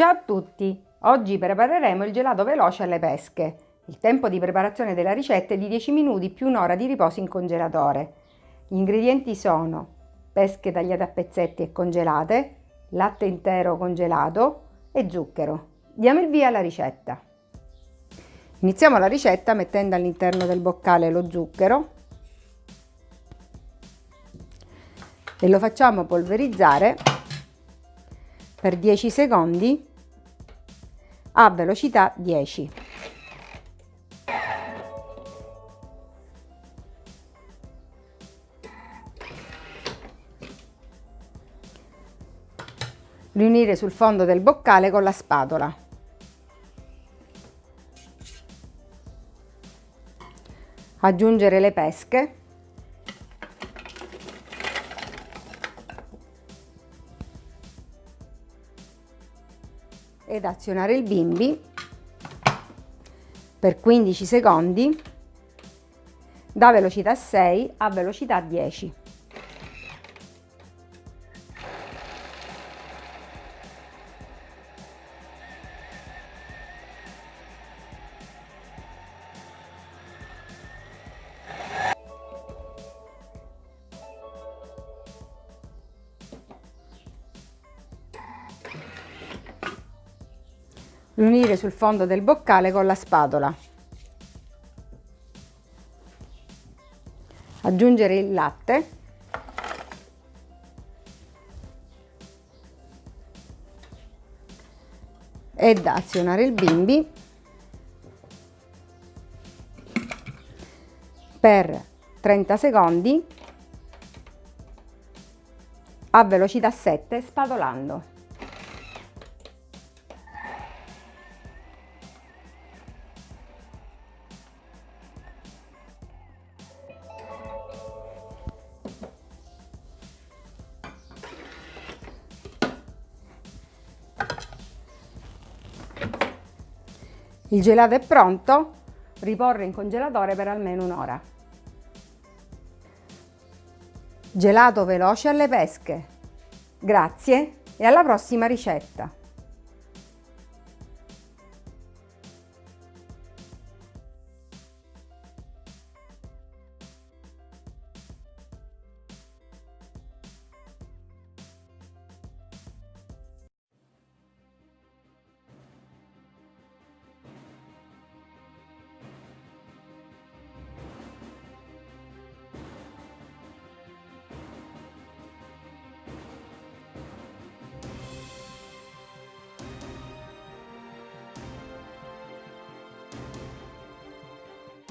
Ciao a tutti! Oggi prepareremo il gelato veloce alle pesche. Il tempo di preparazione della ricetta è di 10 minuti più un'ora di riposo in congelatore. Gli ingredienti sono pesche tagliate a pezzetti e congelate, latte intero congelato e zucchero. Diamo il via alla ricetta. Iniziamo la ricetta mettendo all'interno del boccale lo zucchero e lo facciamo polverizzare per 10 secondi a velocità 10. Riunire sul fondo del boccale con la spatola. Aggiungere le pesche ed azionare il bimbi per 15 secondi da velocità 6 a velocità 10. Riunire sul fondo del boccale con la spatola. Aggiungere il latte. Ed azionare il bimbi per 30 secondi a velocità 7 spatolando. Il gelato è pronto, riporre in congelatore per almeno un'ora. Gelato veloce alle pesche. Grazie e alla prossima ricetta!